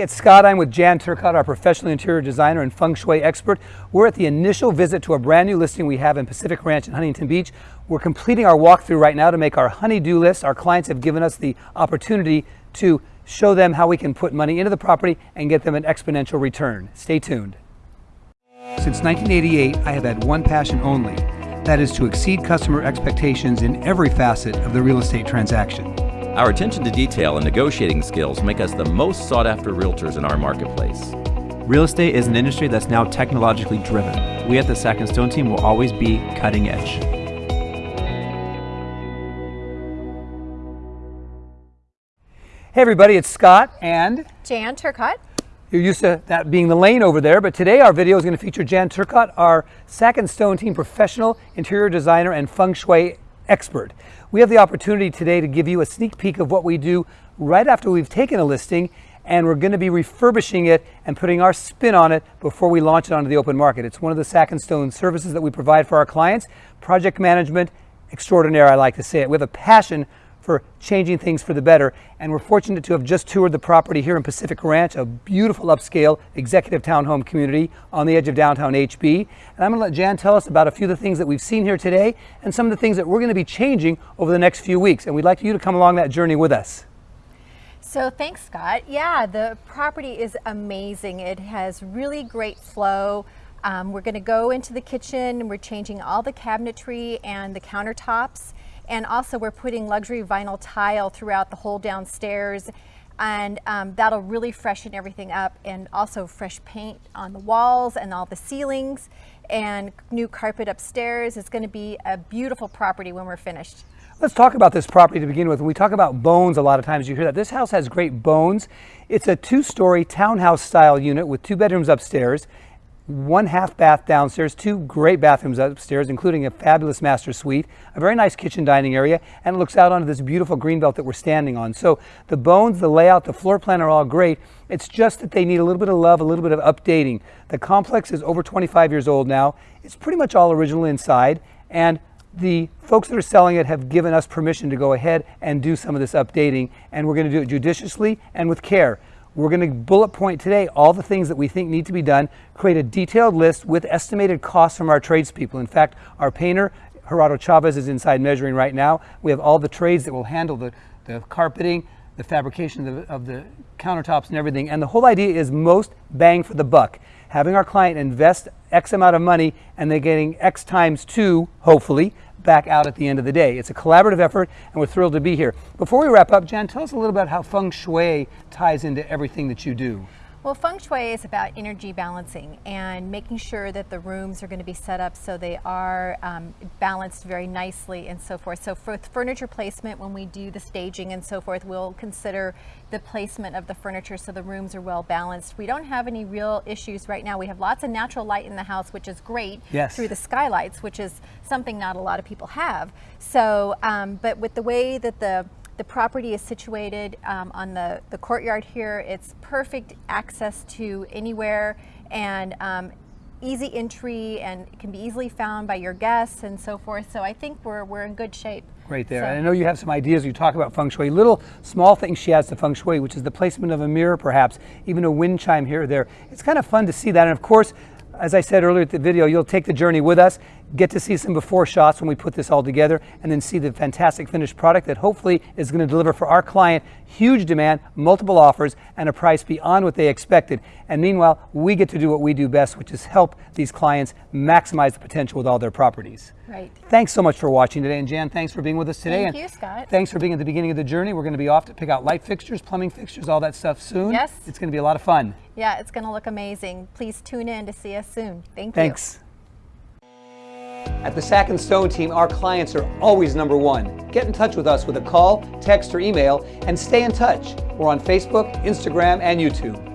Hey, it's Scott. I'm with Jan Turcotte, our professional interior designer and feng shui expert. We're at the initial visit to a brand new listing we have in Pacific Ranch in Huntington Beach. We're completing our walkthrough right now to make our honey-do list. Our clients have given us the opportunity to show them how we can put money into the property and get them an exponential return. Stay tuned. Since 1988, I have had one passion only. That is to exceed customer expectations in every facet of the real estate transaction. Our attention to detail and negotiating skills make us the most sought after realtors in our marketplace. Real estate is an industry that's now technologically driven. We at the Sack and Stone team will always be cutting edge. Hey everybody, it's Scott and Jan Turcotte. You're used to that being the lane over there, but today our video is going to feature Jan Turcotte, our Sack and Stone team professional interior designer and feng shui expert. We have the opportunity today to give you a sneak peek of what we do right after we've taken a listing and we're going to be refurbishing it and putting our spin on it before we launch it onto the open market. It's one of the Sack and Stone services that we provide for our clients. Project management extraordinaire, I like to say it. We have a passion for changing things for the better. And we're fortunate to have just toured the property here in Pacific Ranch, a beautiful upscale executive townhome community on the edge of downtown HB. And I'm to let Jan tell us about a few of the things that we've seen here today and some of the things that we're going to be changing over the next few weeks. And we'd like you to come along that journey with us. So thanks, Scott. Yeah, the property is amazing. It has really great flow. Um, we're going to go into the kitchen. And we're changing all the cabinetry and the countertops. And also we're putting luxury vinyl tile throughout the whole downstairs and um, that'll really freshen everything up and also fresh paint on the walls and all the ceilings and new carpet upstairs. It's going to be a beautiful property when we're finished. Let's talk about this property to begin with. When we talk about bones, a lot of times you hear that. This house has great bones. It's a two-story townhouse style unit with two bedrooms upstairs one half bath downstairs, two great bathrooms upstairs, including a fabulous master suite, a very nice kitchen dining area, and it looks out onto this beautiful green belt that we're standing on. So the bones, the layout, the floor plan are all great. It's just that they need a little bit of love, a little bit of updating. The complex is over 25 years old now. It's pretty much all original inside, and the folks that are selling it have given us permission to go ahead and do some of this updating, and we're going to do it judiciously and with care. We're going to bullet point today all the things that we think need to be done, create a detailed list with estimated costs from our tradespeople. In fact, our painter, Gerardo Chavez, is inside measuring right now. We have all the trades that will handle the, the carpeting, the fabrication of the, of the countertops and everything. And the whole idea is most bang for the buck. Having our client invest X amount of money and they're getting X times two, hopefully, back out at the end of the day. It's a collaborative effort and we're thrilled to be here. Before we wrap up, Jan, tell us a little about how feng shui ties into everything that you do. Well, feng shui is about energy balancing and making sure that the rooms are going to be set up so they are um, balanced very nicely and so forth. So for furniture placement, when we do the staging and so forth, we'll consider the placement of the furniture so the rooms are well balanced. We don't have any real issues right now. We have lots of natural light in the house, which is great yes. through the skylights, which is something not a lot of people have. So, um, but with the way that the the property is situated um, on the, the courtyard here. It's perfect access to anywhere and um, easy entry and can be easily found by your guests and so forth. So I think we're, we're in good shape. Right there. So, I know you have some ideas. You talk about feng shui. Little small things she adds to feng shui, which is the placement of a mirror, perhaps, even a wind chime here or there. It's kind of fun to see that. And of course, as I said earlier at the video, you'll take the journey with us, get to see some before shots when we put this all together, and then see the fantastic finished product that hopefully is going to deliver for our client huge demand, multiple offers, and a price beyond what they expected. And meanwhile, we get to do what we do best, which is help these clients maximize the potential with all their properties. Right. Thanks so much for watching today. And Jan, thanks for being with us today. Thank and you, Scott. Thanks for being at the beginning of the journey. We're going to be off to pick out light fixtures, plumbing fixtures, all that stuff soon. Yes. It's going to be a lot of fun. Yeah, it's going to look amazing. Please tune in to see us soon. Thank Thanks. you. Thanks. At the Sack and Stone team, our clients are always number one. Get in touch with us with a call, text, or email, and stay in touch. We're on Facebook, Instagram, and YouTube.